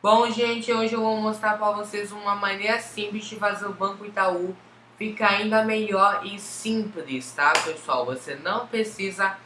Bom, gente, hoje eu vou mostrar para vocês uma maneira simples de fazer o Banco Itaú ficar ainda melhor e simples, tá, pessoal? Você não precisa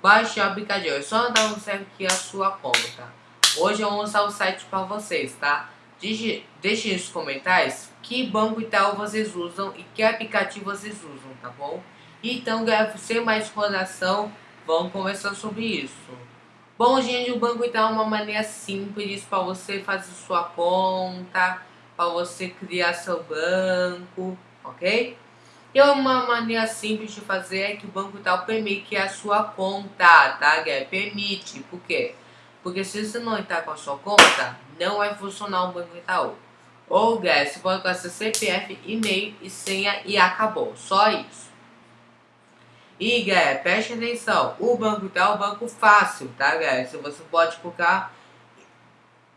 baixar o aplicativo, é só dar um certo aqui a sua conta. Hoje eu vou mostrar o site para vocês, tá? Deixe nos comentários que Banco Itaú vocês usam e que aplicativo vocês usam, tá bom? Então, sem mais enrolação, vamos conversar sobre isso. Bom, gente, o Banco Itaú é uma maneira simples para você fazer sua conta, para você criar seu banco, ok? E uma maneira simples de fazer é que o Banco Itaú permite a sua conta, tá, galera? Permite, por quê? Porque se você não entrar com a sua conta, não vai funcionar o Banco Itaú. Ou, galera, você pode seu CPF, e-mail e senha e acabou. Só isso. E, galera, preste atenção. O banco tá é um banco fácil, tá, galera? Se você pode colocar...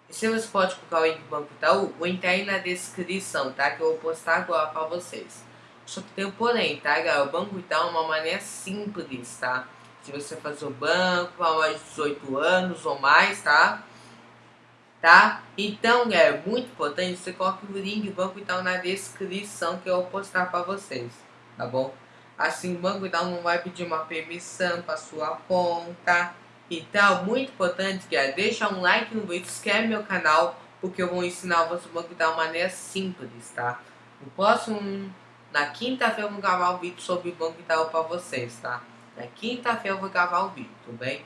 Se você pode colocar o link do Banco Itaú, vou entrar aí na descrição, tá? Que eu vou postar agora pra vocês. Só que tem um porém, tá, galera? O Banco Itaú é uma maneira simples, tá? Se você fazer o banco há mais de 18 anos ou mais, tá? Tá? Então, galera, muito importante você coloque o link do Banco Itaú na descrição que eu vou postar pra vocês, tá bom? Assim, o Banco Itaú não vai pedir uma permissão para sua conta. Então, muito importante é deixar um like no vídeo, inscreve meu canal, porque eu vou ensinar você o Banco de maneira simples, tá? No próximo, na quinta-feira eu vou gravar um vídeo sobre o Banco Itaú para vocês, tá? Na quinta-feira eu vou gravar o vídeo, tudo bem?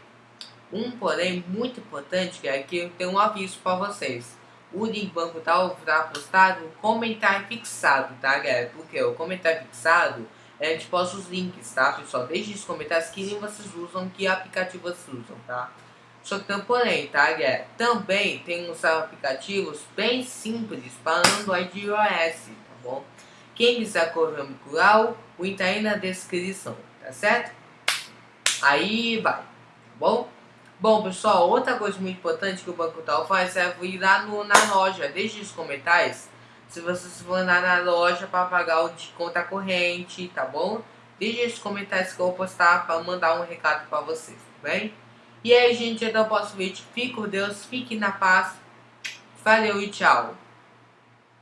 Um porém muito importante é que eu tenho um aviso para vocês. O link Banco Itaú será postado no comentário fixado, tá galera? Porque o comentário fixado a gente posta os links, tá, pessoal? Deixe nos comentários que nem vocês usam, que aplicativo vocês usam, tá? Só que porém, tá, galera? Também tem uns aplicativos bem simples para Android e iOS, tá bom? Quem quiser correr o o link tá aí na descrição, tá certo? Aí vai, tá bom? Bom, pessoal, outra coisa muito importante que o Banco Tal faz é ir lá no, na loja, deixe nos comentários se vocês for andar na loja para pagar o de conta corrente, tá bom? Deixe nos comentários que eu vou postar para mandar um recado para vocês, tá bem? E aí, gente, até o próximo vídeo. Fique com Deus, fique na paz. Valeu e tchau.